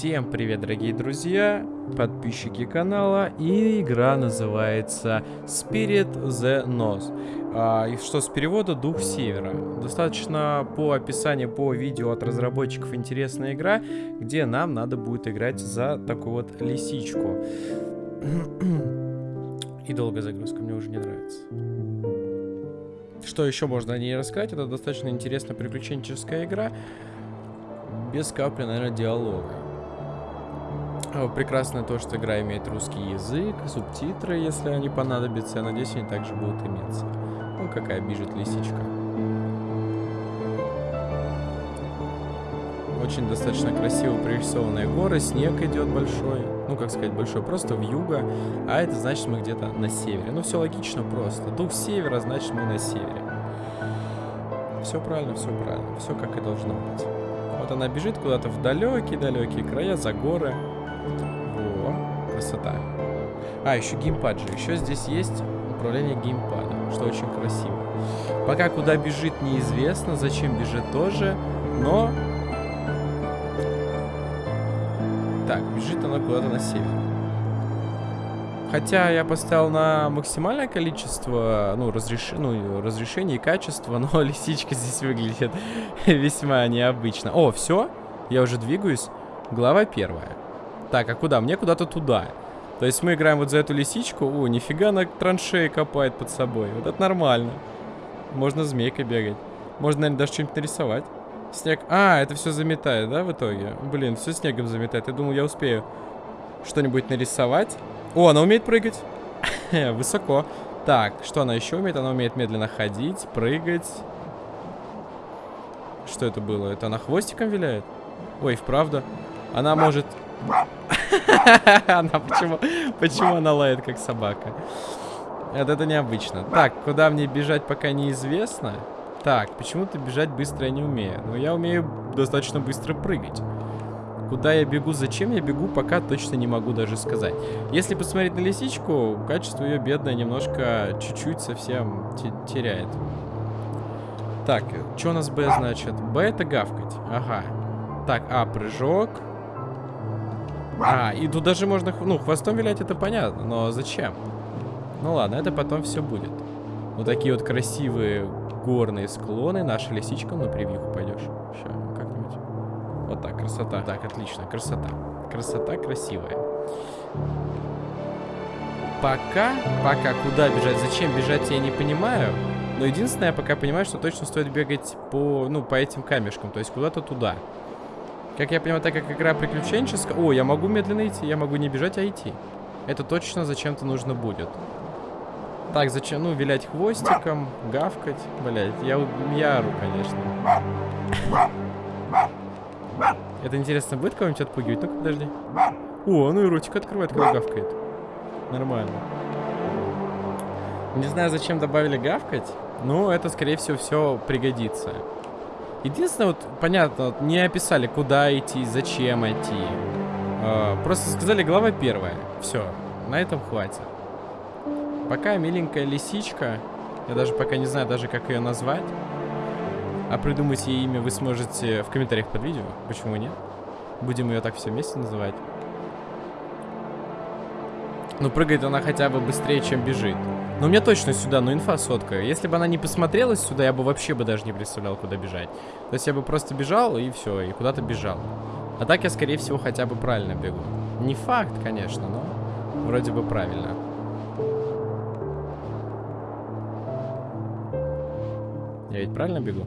Всем привет, дорогие друзья, подписчики канала, и игра называется Spirit the Nose. А, и что с перевода Дух Севера. Достаточно по описанию, по видео от разработчиков интересная игра, где нам надо будет играть за такую вот лисичку. И долгая загрузка, мне уже не нравится. Что еще можно о ней рассказать? Это достаточно интересная приключенческая игра. Без капли, наверное, диалога. Прекрасно то, что игра имеет русский язык, субтитры, если они понадобятся. Я надеюсь, они также будут иметься. Ну, какая бежит лисичка. Очень достаточно красиво прорисованные горы, снег идет большой. Ну, как сказать, большой, просто в юго. А это значит, мы где-то на севере. Ну, все логично просто. Дух севера, значит, мы на севере. Все правильно, все правильно. Все как и должно быть. Вот она бежит куда-то в далекие-далекие края, за горы. Красота. А, еще геймпад же. Еще здесь есть управление геймпадом, что очень красиво. Пока куда бежит неизвестно, зачем бежит тоже, но... Так, бежит она куда-то на север. Хотя я поставил на максимальное количество, ну, разреш... ну разрешение и качество, но лисичка здесь выглядит весьма необычно. О, все, я уже двигаюсь. Глава первая. Так, а куда? Мне куда-то туда. То есть мы играем вот за эту лисичку. О, нифига она траншеи копает под собой. Вот это нормально. Можно змейкой бегать. Можно, наверное, даже что-нибудь нарисовать. Снег. А, это все заметает, да, в итоге? Блин, все снегом заметает. Я думал, я успею что-нибудь нарисовать. О, она умеет прыгать. Высоко. Так, что она еще умеет? Она умеет медленно ходить, прыгать. Что это было? Это она хвостиком виляет? Ой, вправду. Она может... Она почему... Почему она лает, как собака? Это, это необычно. Так, куда мне бежать, пока неизвестно. Так, почему-то бежать быстро я не умею. Но я умею достаточно быстро прыгать. Куда я бегу, зачем я бегу, пока точно не могу даже сказать. Если посмотреть на лисичку, качество ее бедное немножко, чуть-чуть совсем теряет. Так, что у нас Б значит? Б это гавкать. Ага. Так, А, прыжок. А, и тут даже можно, ну, хвостом вилять, это понятно, но зачем? Ну ладно, это потом все будет. Вот такие вот красивые горные склоны. Наша лисичка, на превьюху пойдешь. Сейчас, как-нибудь. Вот так, красота. Так, отлично, красота. Красота красивая. Пока, пока куда бежать, зачем бежать, я не понимаю. Но единственное, я пока понимаю, что точно стоит бегать по, ну, по этим камешкам. То есть куда-то туда. Как я понимаю, так как игра приключенческая... О, я могу медленно идти. Я могу не бежать, а идти. Это точно зачем-то нужно будет. Так, зачем? Ну, вилять хвостиком, гавкать. Блять, я, я ору, конечно. Это интересно, будет кого-нибудь отпугивать? Ну-ка, подожди. О, ну и ротик открывает, когда гавкает. Нормально. Не знаю, зачем добавили гавкать, но это, скорее всего, все пригодится. Единственное, вот, понятно, не описали, куда идти, зачем идти. Э, просто сказали, глава первая. Все, на этом хватит. Пока миленькая лисичка, я даже пока не знаю даже, как ее назвать. А придумать ей имя вы сможете в комментариях под видео. Почему нет? Будем ее так все вместе называть. Ну, прыгает она хотя бы быстрее, чем бежит. Но мне точно сюда, ну, инфа сотка. Если бы она не посмотрелась сюда, я бы вообще бы даже не представлял, куда бежать. То есть я бы просто бежал, и все, и куда-то бежал. А так я, скорее всего, хотя бы правильно бегу. Не факт, конечно, но вроде бы правильно. Я ведь правильно бегу?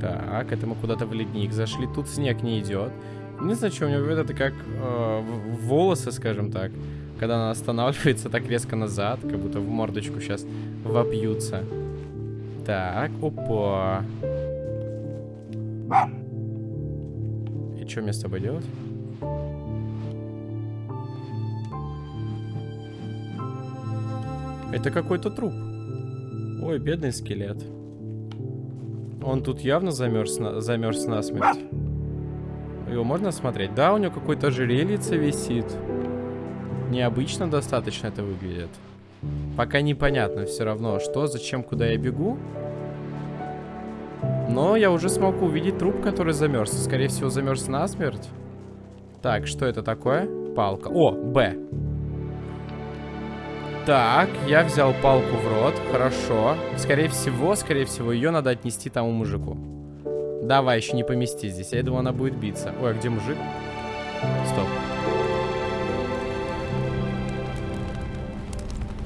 Так, это мы куда-то в ледник зашли. Тут снег не идет. Не знаю, что у него это как э, волосы, скажем так. Когда она останавливается так резко назад, как будто в мордочку сейчас вопьются. Так, опа. И что мне с тобой делать? Это какой-то труп. Ой, бедный скелет. Он тут явно замерз, на... замерз насмерть. Его можно смотреть? Да, у него какой-то ожерельице висит. Необычно достаточно это выглядит. Пока непонятно все равно, что, зачем, куда я бегу. Но я уже смог увидеть труп, который замерз. Скорее всего, замерз насмерть. Так, что это такое? Палка. О, Б. Так, я взял палку в рот. Хорошо. Скорее всего, скорее всего, ее надо отнести тому мужику. Давай, еще не помести здесь. Я думал, она будет биться. Ой, а где мужик? Стоп.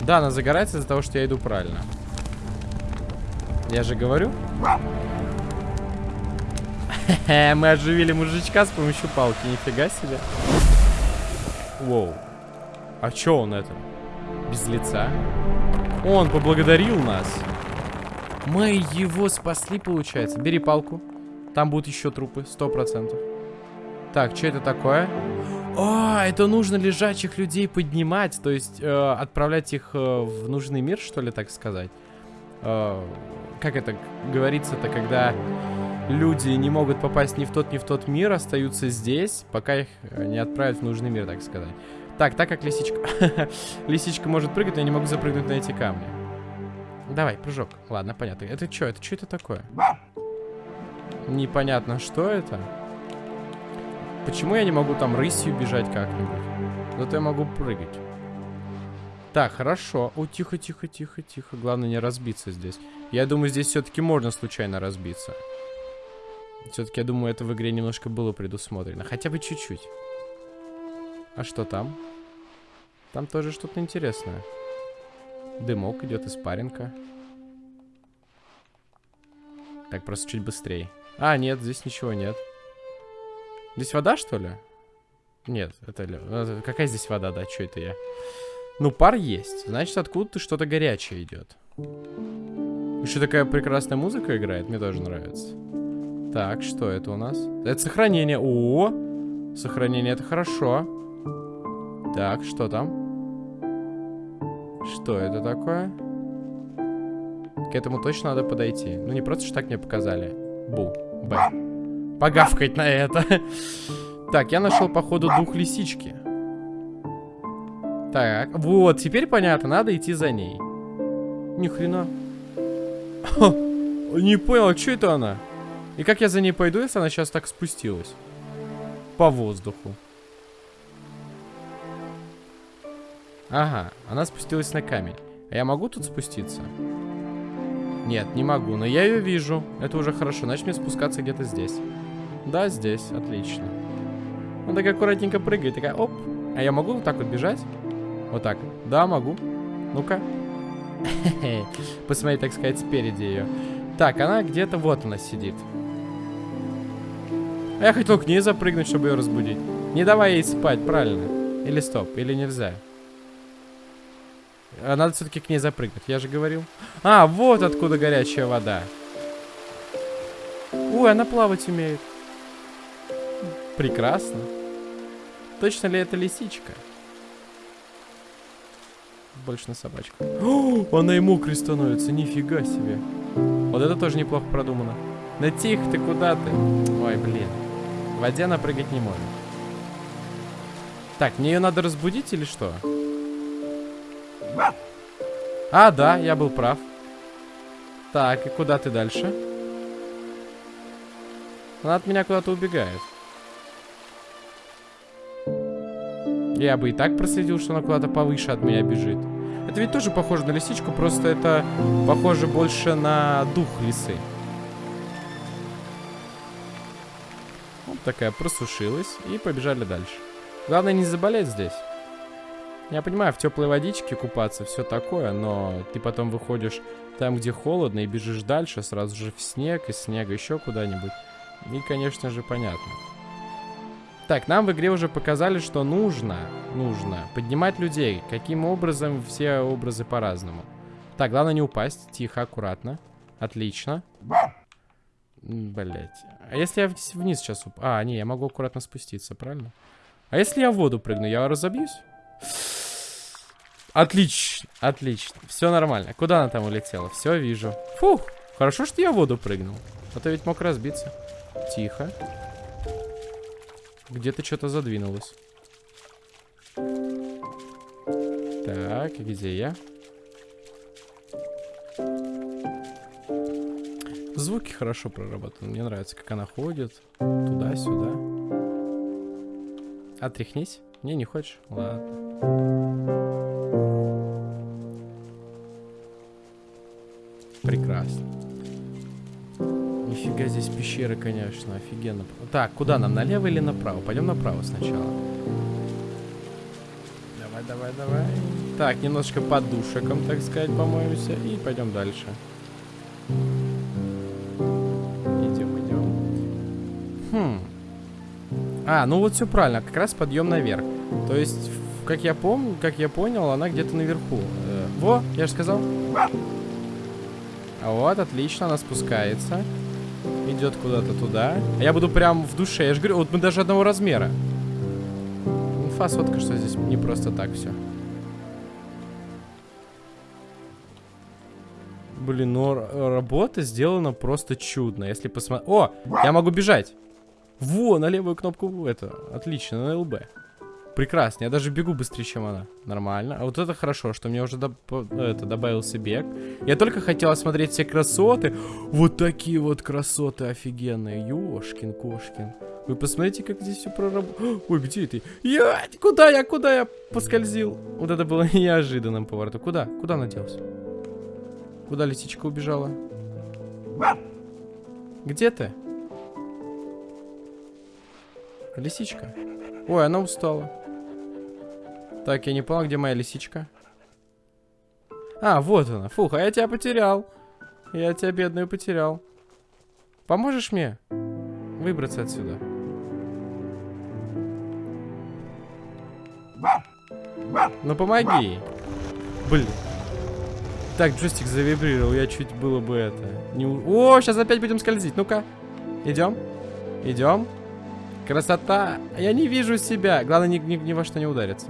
Да, она загорается из-за того, что я иду правильно. Я же говорю. Мы оживили мужичка с помощью палки. Нифига себе. Воу. А чё он это? Без лица? Он поблагодарил нас. Мы его спасли, получается. Бери палку. Там будут еще трупы, сто процентов. Так, что это такое? А, это нужно лежачих людей поднимать, то есть э, отправлять их э, в нужный мир, что ли, так сказать. Э, как это говорится-то, когда люди не могут попасть ни в тот, ни в тот мир, остаются здесь, пока их э, не отправят в нужный мир, так сказать. Так, так как лисичка... лисичка может прыгать, я не могу запрыгнуть на эти камни. Давай, прыжок. Ладно, понятно. Это что? Это что это такое? Непонятно, что это. Почему я не могу там рысью бежать как-нибудь? Зато я могу прыгать. Так, хорошо. О, тихо, тихо, тихо, тихо. Главное не разбиться здесь. Я думаю, здесь все-таки можно случайно разбиться. Все-таки, я думаю, это в игре немножко было предусмотрено. Хотя бы чуть-чуть. А что там? Там тоже что-то интересное. Дымок идет из паренка. Так, просто чуть быстрее. А, нет, здесь ничего нет. Здесь вода, что ли? Нет, это... Э, какая здесь вода, да? Что это я? Ну, пар есть. Значит, откуда-то что-то горячее идет. Еще такая прекрасная музыка играет. Мне тоже нравится. Так, что это у нас? Это сохранение. О, сохранение это хорошо. Так, что там? Что это такое? К этому точно надо подойти. Ну, не просто что так мне показали. Бу. Б погавкать на это. Так, я нашел, походу, дух лисички. Так, вот, теперь понятно, надо идти за ней. Ни хрена. не понял, что это она? И как я за ней пойду, если она сейчас так спустилась? По воздуху. Ага, она спустилась на камень. А я могу тут спуститься? Нет, не могу, но я ее вижу. Это уже хорошо, значит мне спускаться где-то здесь. Да, здесь, отлично. Она так аккуратненько прыгает, такая, оп. А я могу вот так вот бежать? Вот так. Да, могу. Ну-ка. Посмотри, так сказать, спереди ее. Так, она где-то вот она сидит. А я хотел к ней запрыгнуть, чтобы ее разбудить. Не давай ей спать, правильно? Или стоп, или нельзя? А надо все-таки к ней запрыгнуть, я же говорил. А, вот откуда горячая вода. Ой, она плавать умеет. Прекрасно. Точно ли это лисичка? Больше на собачку. О, она и мокрой становится, нифига себе. Вот это тоже неплохо продумано. Да тихо ты, куда ты? Ой, блин. В воде она прыгать не может. Так, мне ее надо разбудить или что? А, да, я был прав. Так, и куда ты дальше? Она от меня куда-то убегает. Я бы и так проследил, что она куда-то повыше от меня бежит. Это ведь тоже похоже на лисичку, просто это похоже больше на дух лисы. Вот такая просушилась и побежали дальше. Главное не заболеть здесь. Я понимаю, в теплой водичке купаться, все такое, но ты потом выходишь там, где холодно, и бежишь дальше, сразу же в снег, из снега еще куда-нибудь. И, конечно же, понятно. Так, нам в игре уже показали, что нужно, нужно поднимать людей. Каким образом? Все образы по-разному. Так, главное не упасть. Тихо, аккуратно. Отлично. Блять. А если я вниз сейчас уп... А, не, я могу аккуратно спуститься, правильно? А если я в воду прыгну, я разобьюсь? Отлично, отлично. Все нормально. Куда она там улетела? Все, вижу. Фух, хорошо, что я в воду прыгнул. А то ведь мог разбиться. Тихо. Где-то что-то задвинулось. Так, где я? Звуки хорошо проработаны. Мне нравится, как она ходит. Туда-сюда. Отряхнись. Не, не хочешь? Ладно. Прекрасно. Нифига здесь пещеры, конечно, офигенно. Так, куда нам, налево или направо? Пойдем направо сначала. Давай, давай, давай. Так, немножечко подушеком, так сказать, помоемся. И пойдем дальше. Идем, идем. Хм. А, ну вот все правильно, как раз подъем наверх. То есть, как я помню, как я понял, она где-то наверху. Э, во, я же сказал. А вот, отлично, она спускается. Идет куда-то туда. А я буду прям в душе. Я же говорю, вот мы даже одного размера. Инфа сотка, что здесь не просто так все. Блин, но работа сделана просто чудно. Если посмотреть... О, я могу бежать. Во, на левую кнопку это. Отлично, на ЛБ. Прекрасно, я даже бегу быстрее, чем она. Нормально. А вот это хорошо, что мне уже доб это, добавился бег. Я только хотел осмотреть все красоты. Вот такие вот красоты офигенные. Ёшкин-кошкин. Вы посмотрите, как здесь все проработано. Ой, где ты? Я... Куда я? Куда я поскользил? Вот это было неожиданным поворотом. Куда? Куда она делась? Куда лисичка убежала? Где ты? Лисичка. Ой, она устала. Так, я не понял, где моя лисичка. А, вот она. Фух, а я тебя потерял. Я тебя, бедную, потерял. Поможешь мне выбраться отсюда? Ну, помоги. Блин. Так, джойстик завибрировал, я чуть было бы это... Не... О, сейчас опять будем скользить. Ну-ка. Идем. Идем. Красота. Я не вижу себя. Главное, ни, ни, ни во что не удариться.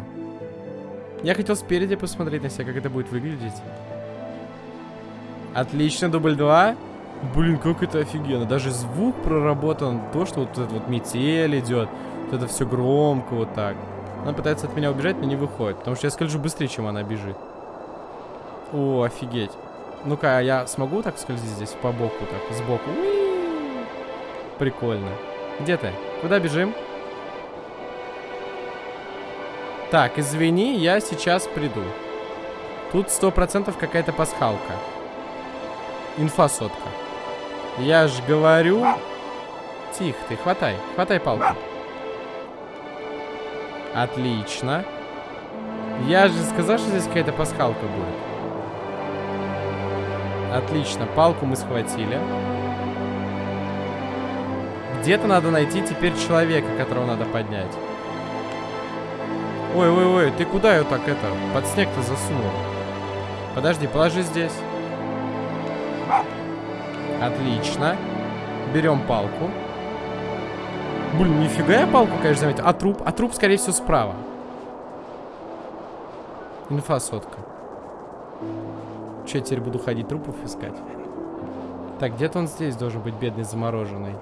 Я хотел спереди посмотреть на себя, как это будет выглядеть. Отлично, дубль 2. Блин, как это офигенно. Даже звук проработан. То, что вот этот вот метель идет. Вот это все громко вот так. Она пытается от меня убежать, но не выходит. Потому что я скольжу быстрее, чем она бежит. О, офигеть. Ну-ка, а я смогу так скользить здесь по боку, так, сбоку? Прикольно. Где ты? Куда бежим? Так, извини, я сейчас приду. Тут сто процентов какая-то пасхалка. Инфа сотка. Я ж говорю... Тихо ты, хватай. Хватай палку. Отлично. Я же сказал, что здесь какая-то пасхалка будет. Отлично, палку мы схватили. Где-то надо найти теперь человека, которого надо поднять. Ой-ой-ой, ты куда ее так это, под снег-то засунул? Подожди, положи здесь. Отлично. Берем палку. Блин, нифига я палку, конечно, заметил. А труп? А труп, скорее всего, справа. Инфа сотка. Че, я теперь буду ходить трупов искать? Так, где-то он здесь должен быть, бедный замороженный.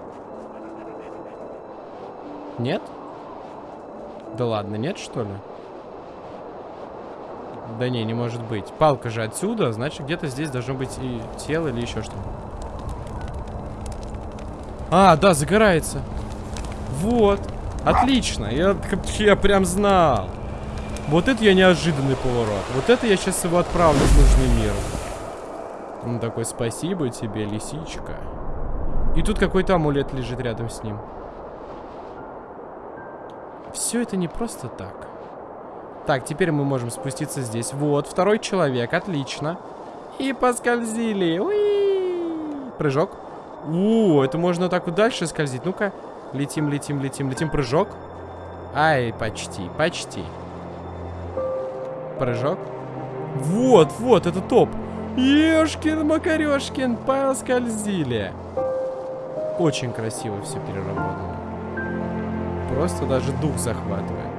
Нет? Да ладно, нет, что ли? Да не, не может быть. Палка же отсюда, значит, где-то здесь должно быть и тело или еще что. А, да, загорается. Вот. Отлично. Я, я прям знал. Вот это я неожиданный поворот. Вот это я сейчас его отправлю в нужный мир. Он такой, спасибо тебе, лисичка. И тут какой-то амулет лежит рядом с ним. Все это не просто так. Так, теперь мы можем спуститься здесь. Вот, второй человек, отлично. И поскользили. Уи! Прыжок. У, это можно так вот дальше скользить. Ну-ка, летим, летим, летим, летим. Прыжок. Ай, почти, почти. Прыжок. Вот, вот, это топ. Ешкин, макарешкин, поскользили. Очень красиво все переработано. Просто даже дух захватывает.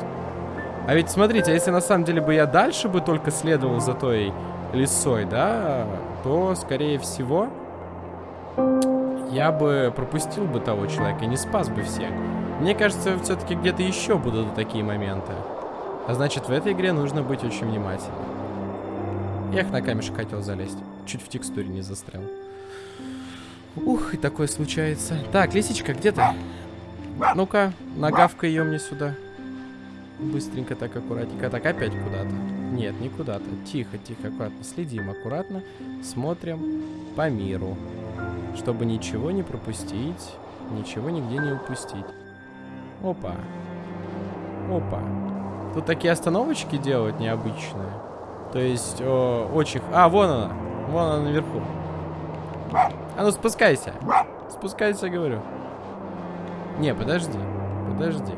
А ведь смотрите, если на самом деле бы я дальше бы только следовал за той лесой, да, то, скорее всего, я бы пропустил бы того человека не спас бы всех. Мне кажется, все-таки где-то еще будут такие моменты. А значит, в этой игре нужно быть очень внимательным. Я на камешек хотел залезть. Чуть в текстуре не застрял. Ух, и такое случается. Так, лисичка, где ты? Ну-ка, нагавка ее мне сюда. Быстренько так, аккуратненько. Так, опять куда-то. Нет, не куда-то. Тихо, тихо, аккуратно. Следим аккуратно. Смотрим по миру. Чтобы ничего не пропустить. Ничего нигде не упустить. Опа. Опа. Тут такие остановочки делают необычные. То есть, о, очень... А, вон она. Вон она наверху. А ну спускайся. Спускайся, говорю. Не, подожди. Подожди.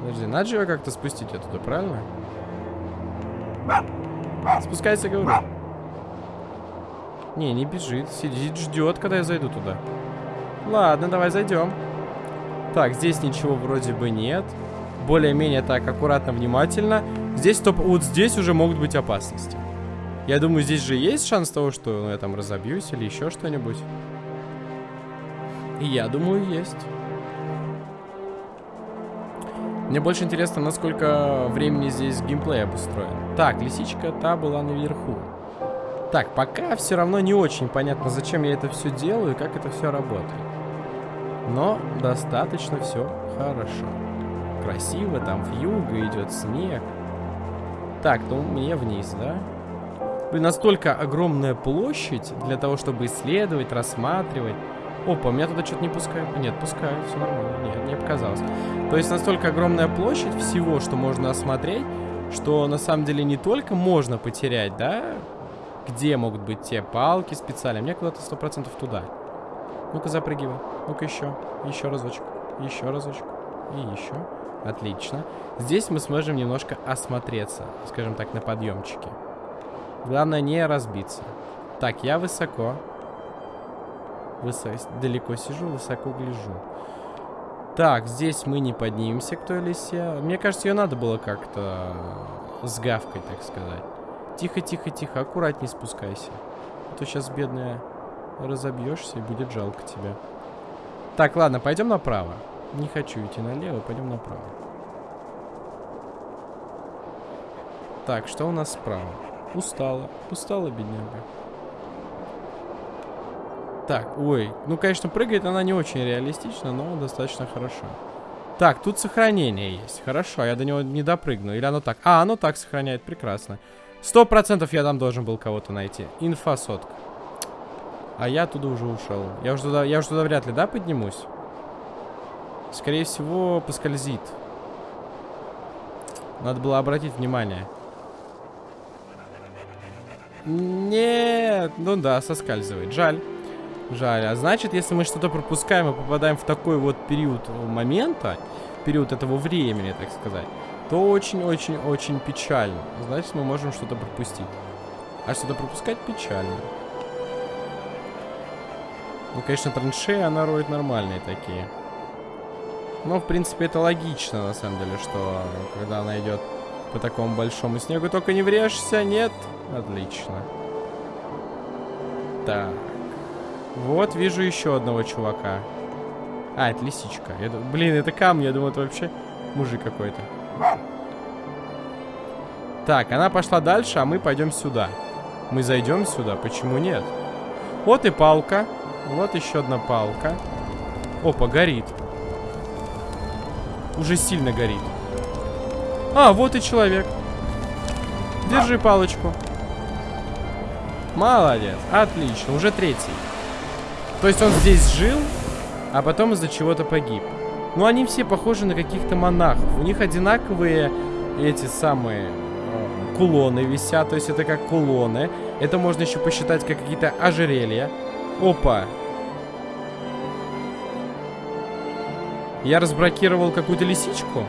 Подожди, надо же его как-то спустить оттуда, правильно? Спускайся, говорю. Не, не бежит. Сидит, ждет, когда я зайду туда. Ладно, давай зайдем. Так, здесь ничего вроде бы нет. Более-менее так, аккуратно, внимательно. Здесь топ... Вот здесь уже могут быть опасности. Я думаю, здесь же есть шанс того, что ну, я там разобьюсь или еще что-нибудь. Я думаю, есть. Мне больше интересно, насколько времени здесь геймплей обустроен. Так, лисичка та была наверху. Так, пока все равно не очень понятно, зачем я это все делаю и как это все работает. Но достаточно все хорошо. Красиво, там вьюга идет снег. Так, ну мне вниз, да? Блин, настолько огромная площадь для того, чтобы исследовать, рассматривать. Опа, меня туда что-то не пускают. Нет, пускают, все нормально. Нет, не показалось. То есть настолько огромная площадь всего, что можно осмотреть, что на самом деле не только можно потерять, да, где могут быть те палки специально. Мне куда-то сто процентов туда. Ну-ка запрыгивай. Ну-ка еще. Еще разочек. Еще разочек. И еще. Отлично. Здесь мы сможем немножко осмотреться, скажем так, на подъемчике. Главное не разбиться. Так, я высоко. Высо... Далеко сижу, высоко гляжу. Так, здесь мы не поднимемся к той лисе. Мне кажется, ее надо было как-то сгавкать, так сказать. Тихо, тихо, тихо, аккуратней спускайся. А то сейчас, бедная, разобьешься и будет жалко тебя. Так, ладно, пойдем направо. Не хочу идти налево, пойдем направо. Так, что у нас справа? Устала. Устала, бедняга. Так, ой. Ну, конечно, прыгает она не очень реалистично, но достаточно хорошо. Так, тут сохранение есть. Хорошо, я до него не допрыгну. Или оно так? А, оно так сохраняет. Прекрасно. Сто процентов я там должен был кого-то найти. Инфа. А я оттуда уже ушел. Я уже туда, я уже туда вряд ли, да, поднимусь? Скорее всего, поскользит. Надо было обратить внимание. Нет, ну да, соскальзывает. Жаль. Жаль. А значит, если мы что-то пропускаем и попадаем в такой вот период момента, период этого времени, так сказать, то очень-очень-очень печально. Значит, мы можем что-то пропустить. А что-то пропускать печально. Ну, конечно, траншеи она роет нормальные такие. Но, в принципе, это логично, на самом деле, что когда она идет по такому большому снегу, только не врежешься, нет? Отлично. Так. Вот, вижу еще одного чувака. А, это лисичка. Я, блин, это камни, я думаю, это вообще мужик какой-то. Так, она пошла дальше, а мы пойдем сюда. Мы зайдем сюда, почему нет? Вот и палка. Вот еще одна палка. Опа, горит. Уже сильно горит. А, вот и человек. Держи палочку. Молодец, отлично, уже третий. То есть он здесь жил, а потом из-за чего-то погиб. Ну, они все похожи на каких-то монахов. У них одинаковые эти самые э, кулоны висят. То есть это как кулоны. Это можно еще посчитать как какие-то ожерелья. Опа. Я разблокировал какую-то лисичку?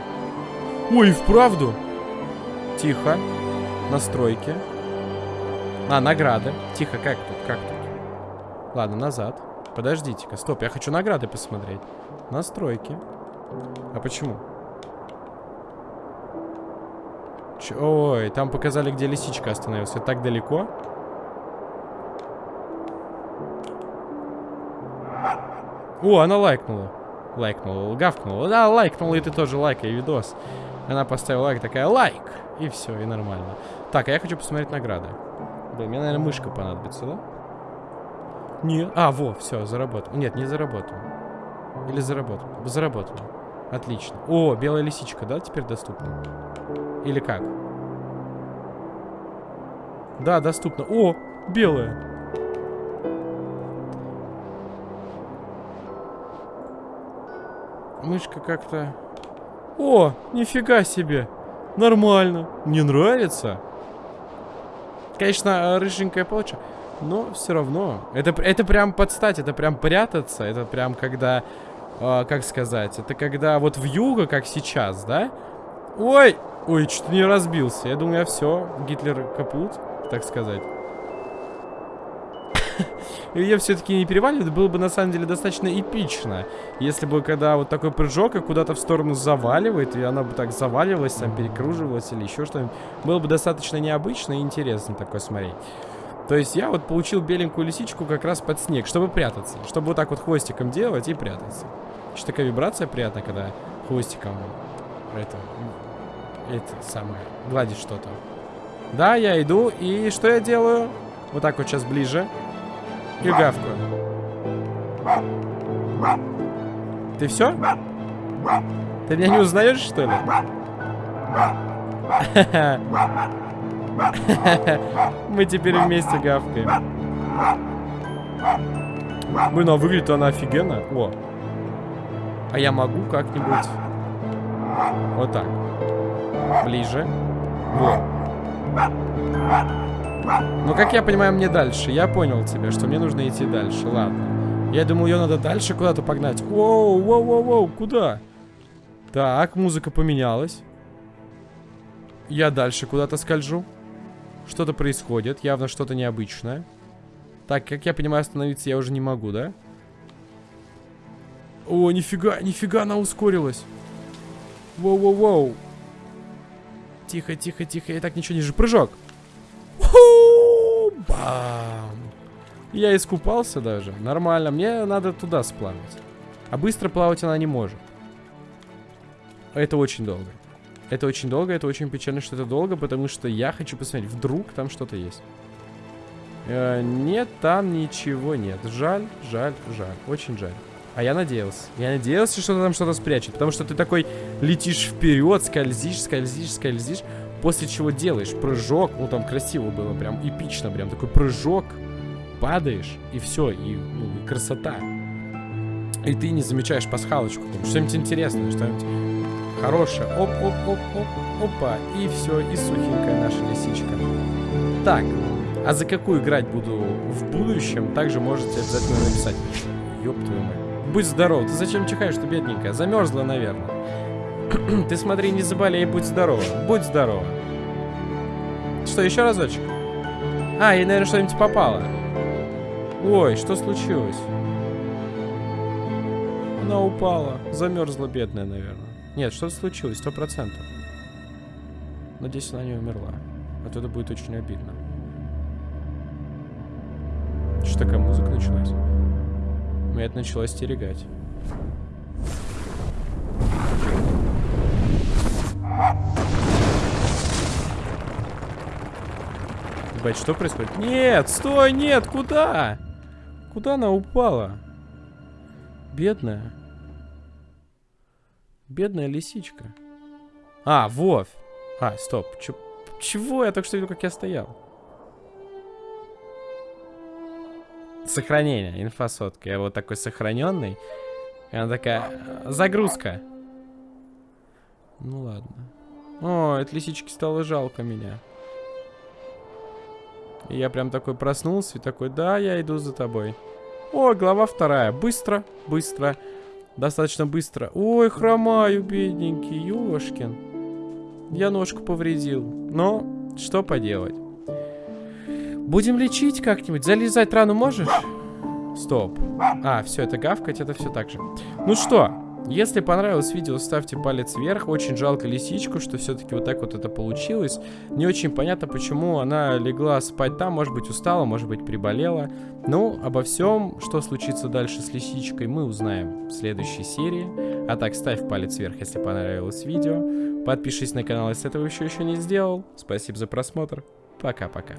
Ой, вправду. Тихо. Настройки. А, награды. Тихо, как тут, как тут? Ладно, назад. Подождите-ка, стоп, я хочу награды посмотреть. Настройки. А почему? Ч Ой, там показали, где лисичка остановилась. Это так далеко? О, она лайкнула. Лайкнула, гавкнула. Да, лайкнула, и ты тоже лайкай видос. Она поставила лайк, такая лайк. И все, и нормально. Так, а я хочу посмотреть награды. Блин, мне, наверное, мышка понадобится, да? Нет. А, во, все, заработал. Нет, не заработал. Или заработал. Заработал. Отлично. О, белая лисичка, да, теперь доступна? Или как? Да, доступно. О, белая. Мышка как-то... О, нифига себе. Нормально. Не нравится? Конечно, рыженькая получше. Но все равно. Это, это прям подстать, это прям прятаться. Это прям когда... Э, как сказать? Это когда вот в юго, как сейчас, да? Ой! Ой, что-то не разбился. Я думаю, я все. Гитлер капут, так сказать. Ее все-таки не переваливает, было бы на самом деле достаточно эпично. Если бы когда вот такой прыжок и куда-то в сторону заваливает, и она бы так заваливалась, там перекруживалась или еще что-нибудь, было бы достаточно необычно и интересно такое смотреть. То есть я вот получил беленькую лисичку как раз под снег, чтобы прятаться. Чтобы вот так вот хвостиком делать и прятаться. Еще такая вибрация приятная, когда хвостиком это, это самое, гладить что-то. Да, я иду, и что я делаю? Вот так вот сейчас ближе. И гавкаю. Ты все? Ты меня не узнаешь, что ли? Мы теперь вместе гавкаем. Блин, а выглядит она офигенно. О. А я могу как-нибудь... Вот так. Ближе. Во. Ну, как я понимаю, мне дальше. Я понял тебя, что мне нужно идти дальше. Ладно. Я думал, ее надо дальше куда-то погнать. Воу, воу, воу, воу, куда? Так, музыка поменялась. Я дальше куда-то скольжу. Что-то происходит, явно что-то необычное. Так, как я понимаю, остановиться я уже не могу, да? О, нифига, нифига она ускорилась. Воу-воу-воу. Тихо, тихо, тихо, я так ничего не же. Прыжок. Бам! Я искупался даже. Нормально. Мне надо туда сплавать. А быстро плавать она не может. Это очень долго. Это очень долго, это очень печально, что это долго, потому что я хочу посмотреть, вдруг там что-то есть. Э, нет, там ничего нет. Жаль, жаль, жаль. Очень жаль. А я надеялся. Я надеялся, что там что-то спрячет. Потому что ты такой летишь вперед, скользишь, скользишь, скользишь. После чего делаешь прыжок. Ну, там красиво было, прям эпично. Прям такой прыжок. Падаешь, и все. И, ну, и красота. И ты не замечаешь пасхалочку. Что-нибудь интересное, что-нибудь хорошее. Оп-оп-оп-оп. Опа. И все. И сухенькая наша лисичка. Так. А за какую играть буду в будущем, также можете обязательно написать. Ёб твою мать. Будь здоров. Ты зачем чихаешь-то, бедненькая? Замерзла, наверное. Ты смотри, не заболей, будь здорова. Будь здорова. Что, еще разочек? А, ей, наверное, что-нибудь попало. Ой, что случилось? Она упала. Замерзла, бедная, наверное. Нет, что-то случилось, сто процентов. Надеюсь, она не умерла. А то это будет очень обидно. Что такая музыка началась? Меня это начало стерегать. Ебать, что происходит? Нет, стой, нет, куда? Куда она упала? Бедная. Бедная лисичка. А, Вов. А, стоп. Ч чего? Я только что видел, как я стоял. Сохранение, инфосотка. Я вот такой сохраненный. И она такая, загрузка. Ну ладно. О, от лисички стало жалко меня. И я прям такой проснулся и такой, да, я иду за тобой. О, глава вторая. Быстро, быстро. Достаточно быстро. Ой, хромаю, бедненький, ёшкин. Я ножку повредил. Но, что поделать. Будем лечить как-нибудь. Залезать рану можешь? Стоп. А, все, это гавкать, это все так же. Ну что, если понравилось видео, ставьте палец вверх. Очень жалко лисичку, что все-таки вот так вот это получилось. Не очень понятно, почему она легла спать там. Может быть, устала, может быть, приболела. Ну, обо всем, что случится дальше с лисичкой, мы узнаем в следующей серии. А так, ставь палец вверх, если понравилось видео. Подпишись на канал, если этого еще еще не сделал. Спасибо за просмотр. Пока-пока.